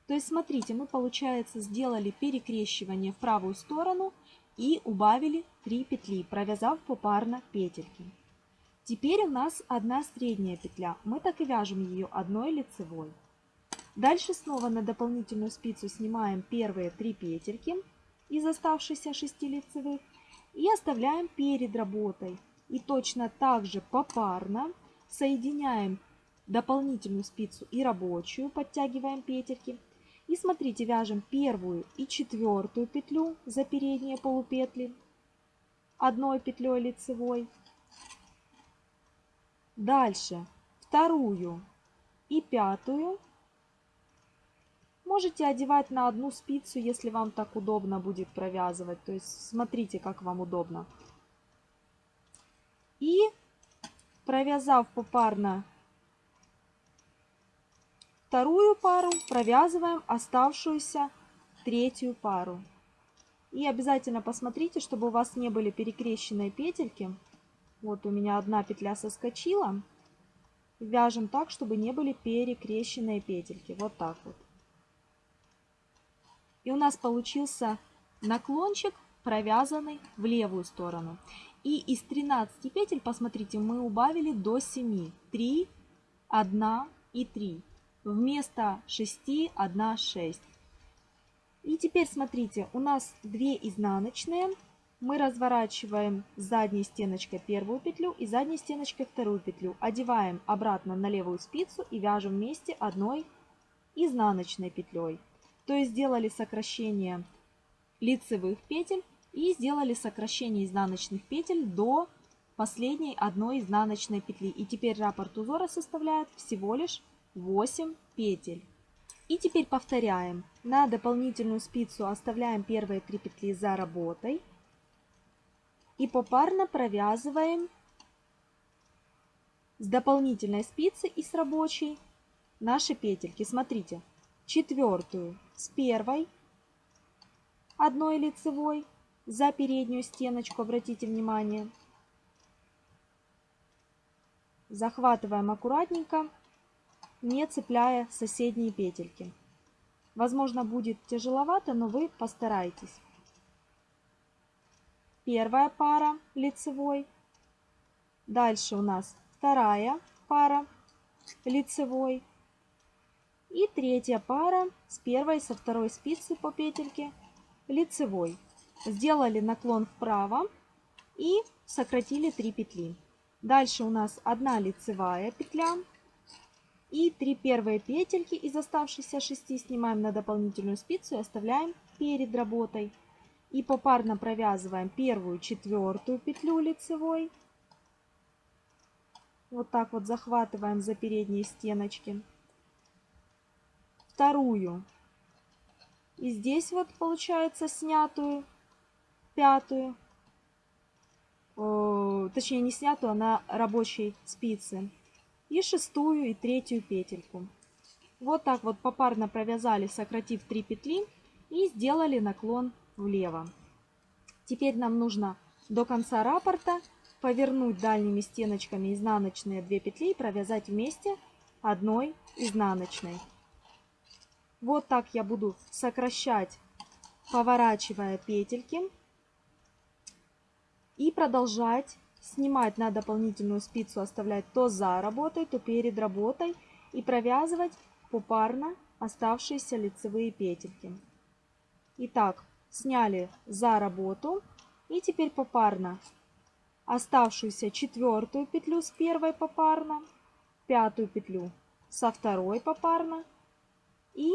То есть смотрите, мы получается сделали перекрещивание в правую сторону и убавили 3 петли, провязав попарно петельки. Теперь у нас одна средняя петля. Мы так и вяжем ее одной лицевой. Дальше снова на дополнительную спицу снимаем первые 3 петельки из оставшихся 6 лицевых и оставляем перед работой. И точно так же попарно соединяем дополнительную спицу и рабочую, подтягиваем петельки. И смотрите, вяжем первую и четвертую петлю за передние полупетли одной петлей лицевой. Дальше вторую и пятую. Можете одевать на одну спицу, если вам так удобно будет провязывать. То есть смотрите, как вам удобно. И Провязав попарно вторую пару, провязываем оставшуюся третью пару. И обязательно посмотрите, чтобы у вас не были перекрещенные петельки. Вот у меня одна петля соскочила. Вяжем так, чтобы не были перекрещенные петельки. Вот так вот. И у нас получился наклончик, провязанный в левую сторону. И из 13 петель, посмотрите, мы убавили до 7. 3, 1 и 3. Вместо 6, 1, 6. И теперь смотрите, у нас 2 изнаночные. Мы разворачиваем задней стеночкой первую петлю и задней стеночкой вторую петлю. Одеваем обратно на левую спицу и вяжем вместе одной изнаночной петлей. То есть сделали сокращение лицевых петель и сделали сокращение изнаночных петель до последней одной изнаночной петли. И теперь раппорт узора составляет всего лишь 8 петель. И теперь повторяем. На дополнительную спицу оставляем первые 3 петли за работой. И попарно провязываем с дополнительной спицы и с рабочей наши петельки. Смотрите, четвертую с первой, одной лицевой, за переднюю стеночку, обратите внимание. Захватываем аккуратненько, не цепляя соседние петельки. Возможно, будет тяжеловато, но вы постарайтесь. Первая пара лицевой. Дальше у нас вторая пара лицевой. И третья пара с первой со второй спицы по петельке лицевой. Сделали наклон вправо и сократили 3 петли. Дальше у нас одна лицевая петля и 3 первые петельки из оставшихся 6 снимаем на дополнительную спицу и оставляем перед работой. И попарно провязываем первую, четвертую петлю лицевой. Вот так вот захватываем за передние стеночки. Вторую. И здесь вот получается снятую пятую. точнее не снятую, а на рабочей спице. И шестую и третью петельку. Вот так вот попарно провязали, сократив 3 петли. И сделали наклон влево. Теперь нам нужно до конца раппорта повернуть дальними стеночками изнаночные 2 петли и провязать вместе одной изнаночной. Вот так я буду сокращать, поворачивая петельки. И продолжать снимать на дополнительную спицу, оставлять то за работой, то перед работой. И провязывать попарно оставшиеся лицевые петельки. Итак, сняли за работу. И теперь попарно оставшуюся четвертую петлю с первой попарно, пятую петлю со второй попарно и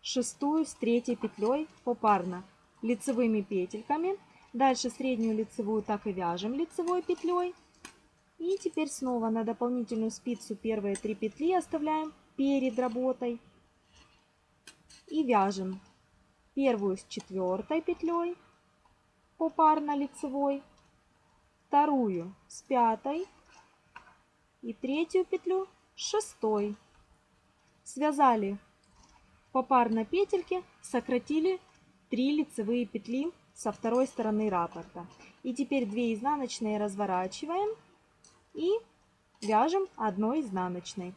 шестую с третьей петлей попарно лицевыми петельками. Дальше среднюю лицевую так и вяжем лицевой петлей. И теперь снова на дополнительную спицу первые три петли оставляем перед работой. И вяжем первую с четвертой петлей попарно лицевой, вторую с пятой и третью петлю с шестой. Связали попарно петельки, сократили 3 лицевые петли со второй стороны раппорта. И теперь 2 изнаночные разворачиваем и вяжем одной изнаночной.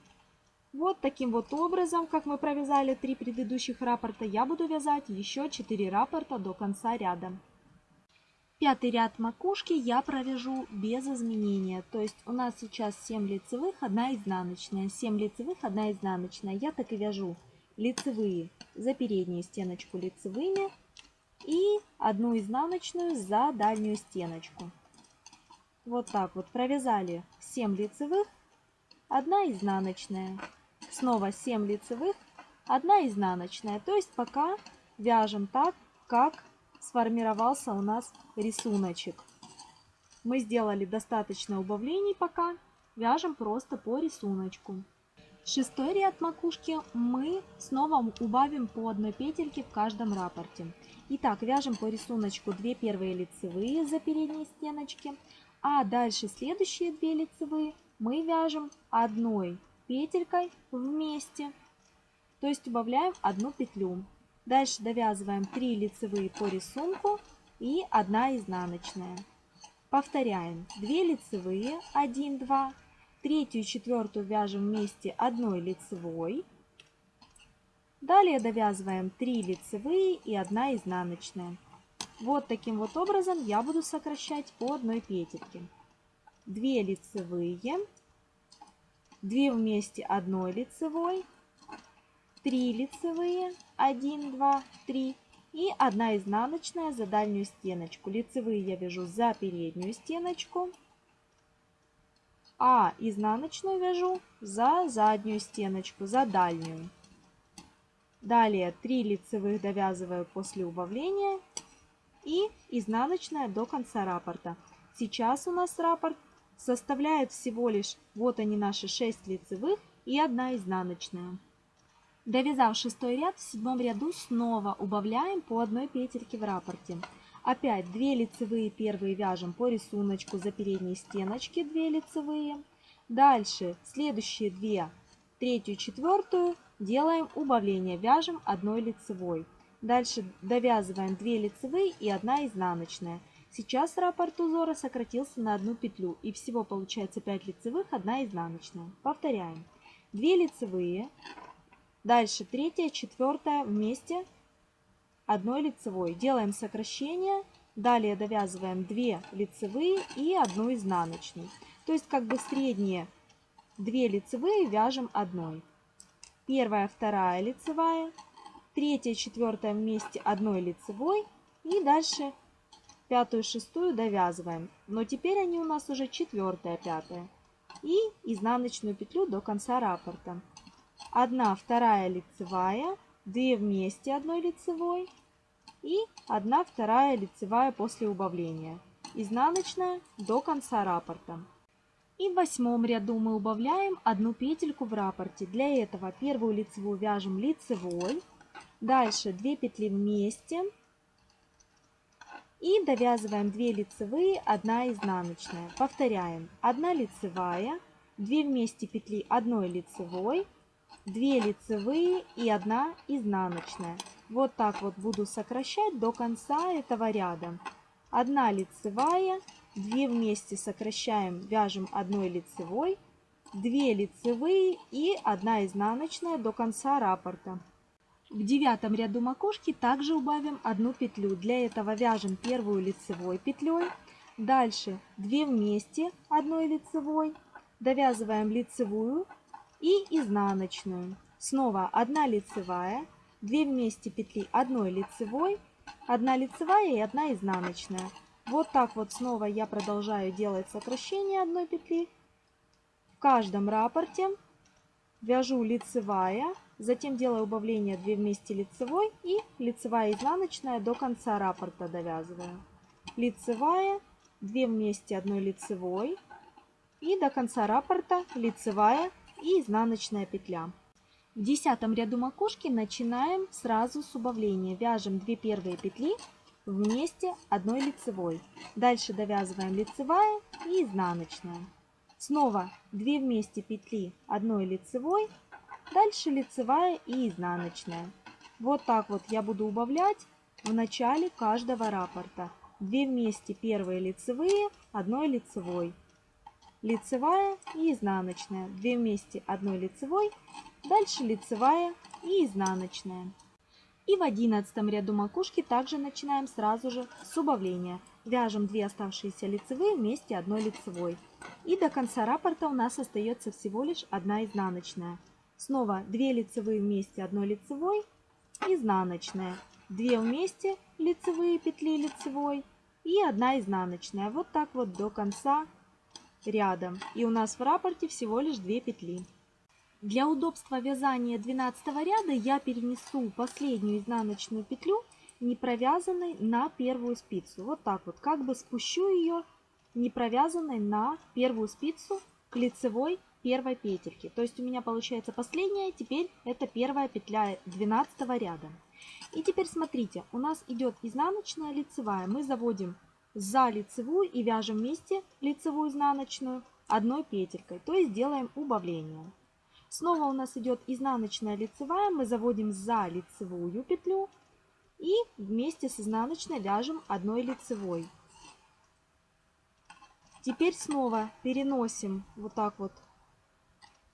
Вот таким вот образом, как мы провязали три предыдущих раппорта, я буду вязать еще 4 раппорта до конца ряда. Пятый ряд макушки я провяжу без изменения. То есть у нас сейчас 7 лицевых, 1 изнаночная. 7 лицевых, 1 изнаночная. Я так и вяжу лицевые за переднюю стеночку лицевыми и одну изнаночную за дальнюю стеночку. Вот так вот провязали 7 лицевых, 1 изнаночная. Снова 7 лицевых, 1 изнаночная. То есть пока вяжем так, как сформировался у нас рисуночек. Мы сделали достаточно убавлений пока. Вяжем просто по рисунку. Шестой ряд макушки мы снова убавим по одной петельке в каждом раппорте. Итак, вяжем по рисунку 2 первые лицевые за передние стеночки, а дальше следующие 2 лицевые мы вяжем одной петелькой вместе, то есть убавляем одну петлю. Дальше довязываем 3 лицевые по рисунку и 1 изнаночная. Повторяем 2 лицевые, 1, 2, третью и четвертую вяжем вместе одной лицевой. Далее довязываем 3 лицевые и 1 изнаночная. Вот таким вот образом я буду сокращать по одной петельке. 2 лицевые, 2 вместе одной лицевой, 3 лицевые, 1, 2, 3 и 1 изнаночная за дальнюю стеночку. Лицевые я вяжу за переднюю стеночку, а изнаночную вяжу за заднюю стеночку, за дальнюю. Далее 3 лицевых довязываю после убавления и изнаночная до конца раппорта. Сейчас у нас раппорт составляет всего лишь, вот они наши 6 лицевых и 1 изнаночная. Довязав шестой ряд, в седьмом ряду снова убавляем по одной петельке в раппорте. Опять 2 лицевые первые вяжем по рисунку за передние стеночки 2 лицевые. Дальше следующие 2, третью, четвертую делаем убавление, вяжем одной лицевой. Дальше довязываем 2 лицевые и 1 изнаночная. Сейчас раппорт узора сократился на одну петлю и всего получается 5 лицевых, 1 изнаночная. Повторяем. 2 лицевые, Дальше третья, четвертая вместе одной лицевой. Делаем сокращение. Далее довязываем 2 лицевые и одну изнаночную. То есть как бы средние 2 лицевые вяжем одной. Первая, вторая лицевая. Третья, четвертая вместе одной лицевой. И дальше пятую, шестую довязываем. Но теперь они у нас уже четвертая, пятая. И изнаночную петлю до конца раппорта. Одна, вторая лицевая, две вместе одной лицевой и одна, вторая лицевая после убавления. Изнаночная до конца раппорта. И в восьмом ряду мы убавляем одну петельку в раппорте. Для этого первую лицевую вяжем лицевой, дальше 2 петли вместе и довязываем 2 лицевые, 1 изнаночная. Повторяем. 1 лицевая, 2 вместе петли 1 лицевой, 2 лицевые и 1 изнаночная. Вот так вот буду сокращать до конца этого ряда. 1 лицевая, 2 вместе сокращаем, вяжем 1 лицевой, 2 лицевые и 1 изнаночная до конца раппорта. В девятом ряду макушки также убавим одну петлю. Для этого вяжем первую лицевой петлей, дальше 2 вместе одной лицевой, довязываем лицевую и изнаночную. Снова 1 лицевая, 2 вместе петли одной лицевой, 1 лицевая и 1 изнаночная. Вот так вот снова я продолжаю делать сокращение одной петли. В каждом раппорте вяжу лицевая, затем делаю убавление 2 вместе лицевой и лицевая изнаночная до конца раппорта довязываю. Лицевая, 2 вместе одной лицевой и до конца раппорта лицевая и изнаночная петля. В десятом ряду макушки начинаем сразу с убавления. Вяжем 2 первые петли вместе одной лицевой. Дальше довязываем лицевая и изнаночная. Снова 2 вместе петли одной лицевой, дальше лицевая и изнаночная. Вот так вот я буду убавлять в начале каждого раппорта. 2 вместе первые лицевые, одной лицевой. Лицевая и изнаночная. 2 вместе одной лицевой, дальше лицевая и изнаночная. И в одиннадцатом ряду макушки также начинаем сразу же с убавления. Вяжем 2 оставшиеся лицевые вместе одной лицевой. И до конца раппорта у нас остается всего лишь одна изнаночная. Снова 2 лицевые вместе одной лицевой, изнаночная. 2 вместе лицевые петли лицевой и 1 изнаночная. Вот так вот до конца ряда. И у нас в раппорте всего лишь 2 петли. Для удобства вязания 12 ряда я перенесу последнюю изнаночную петлю не провязанной на первую спицу. Вот так вот, как бы спущу ее не провязанной на первую спицу к лицевой первой петельке. То есть у меня получается последняя, теперь это первая петля 12 ряда. И теперь смотрите, у нас идет изнаночная лицевая. Мы заводим за лицевую и вяжем вместе лицевую изнаночную одной петелькой. То есть делаем убавление. Снова у нас идет изнаночная лицевая, мы заводим за лицевую петлю и вместе с изнаночной вяжем одной лицевой. Теперь снова переносим вот так вот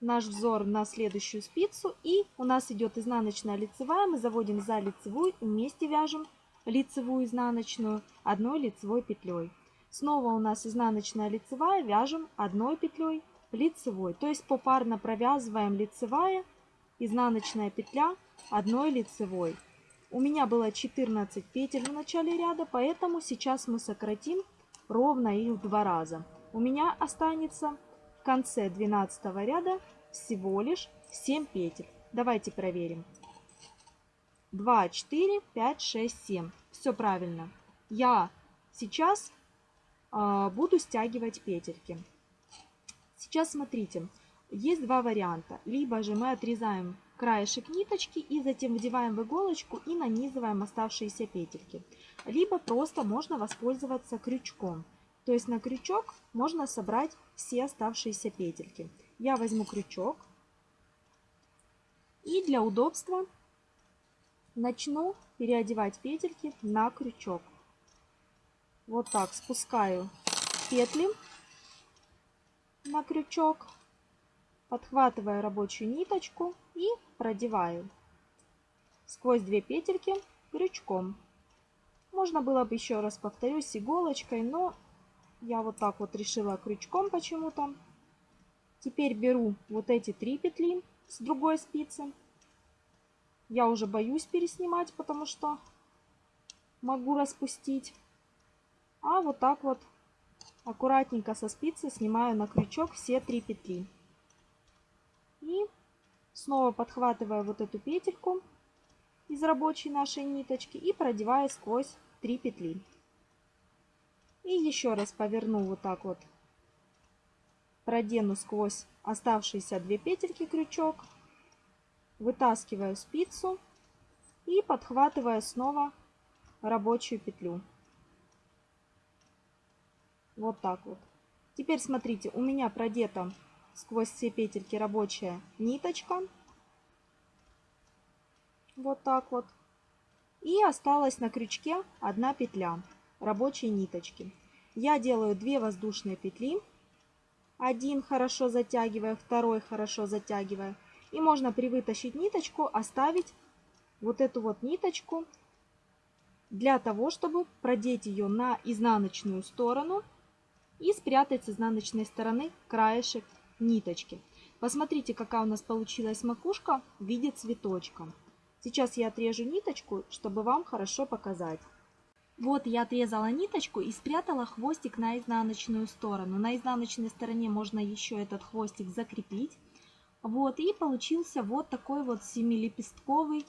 наш взор на следующую спицу и у нас идет изнаночная лицевая, мы заводим за лицевую и вместе вяжем лицевую изнаночную одной лицевой петлей. Снова у нас изнаночная лицевая, вяжем одной петлей лицевой. То есть попарно провязываем лицевая, изнаночная петля одной лицевой. У меня было 14 петель в начале ряда, поэтому сейчас мы сократим ровно их в два раза. У меня останется в конце 12 ряда всего лишь 7 петель. Давайте проверим. 2, 4, 5, 6, 7. Все правильно. Я сейчас э, буду стягивать петельки. Сейчас смотрите, есть два варианта. Либо же мы отрезаем краешек ниточки и затем вдеваем в иголочку и нанизываем оставшиеся петельки. Либо просто можно воспользоваться крючком. То есть на крючок можно собрать все оставшиеся петельки. Я возьму крючок и для удобства начну переодевать петельки на крючок. Вот так спускаю петли на крючок, подхватываю рабочую ниточку и продеваю сквозь две петельки крючком. Можно было бы еще раз повторюсь иголочкой, но я вот так вот решила крючком почему-то. Теперь беру вот эти три петли с другой спицы. Я уже боюсь переснимать, потому что могу распустить. А вот так вот аккуратненько со спицы снимаю на крючок все три петли. И снова подхватываю вот эту петельку из рабочей нашей ниточки и продеваю сквозь три петли. И еще раз поверну вот так вот, продену сквозь оставшиеся две петельки крючок, вытаскиваю спицу и подхватываю снова рабочую петлю. Вот так вот. Теперь смотрите, у меня продета сквозь все петельки рабочая ниточка. Вот так вот. И осталась на крючке одна петля рабочей ниточки. Я делаю 2 воздушные петли. Один хорошо затягивая, второй хорошо затягивая. И можно привытащить ниточку, оставить вот эту вот ниточку для того, чтобы продеть ее на изнаночную сторону и спрятать с изнаночной стороны краешек ниточки. Посмотрите, какая у нас получилась макушка в виде цветочка. Сейчас я отрежу ниточку, чтобы вам хорошо показать. Вот я отрезала ниточку и спрятала хвостик на изнаночную сторону. На изнаночной стороне можно еще этот хвостик закрепить. Вот, и получился вот такой вот семилепестковый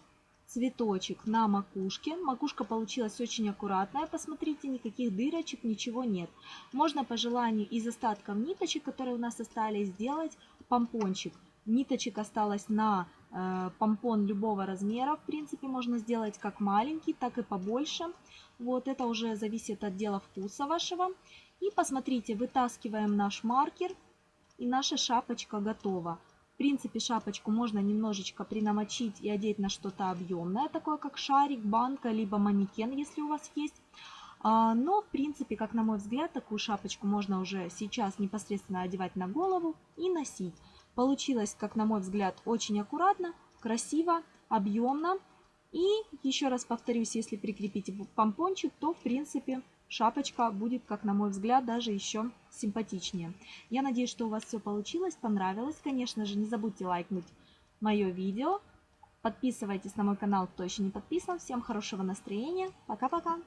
цветочек на макушке. Макушка получилась очень аккуратная, посмотрите, никаких дырочек, ничего нет. Можно по желанию из остатков ниточек, которые у нас остались, сделать помпончик. Ниточек осталось на э, помпон любого размера, в принципе, можно сделать как маленький, так и побольше. Вот это уже зависит от дела вкуса вашего. И посмотрите, вытаскиваем наш маркер, и наша шапочка готова. В принципе, шапочку можно немножечко принамочить и одеть на что-то объемное, такое как шарик, банка, либо манекен, если у вас есть. А, но, в принципе, как на мой взгляд, такую шапочку можно уже сейчас непосредственно одевать на голову и носить. Получилось, как на мой взгляд, очень аккуратно, красиво, объемно. И еще раз повторюсь, если прикрепить помпончик, то, в принципе, шапочка будет, как на мой взгляд, даже еще симпатичнее. Я надеюсь, что у вас все получилось, понравилось. Конечно же, не забудьте лайкнуть мое видео. Подписывайтесь на мой канал, кто еще не подписан. Всем хорошего настроения. Пока-пока.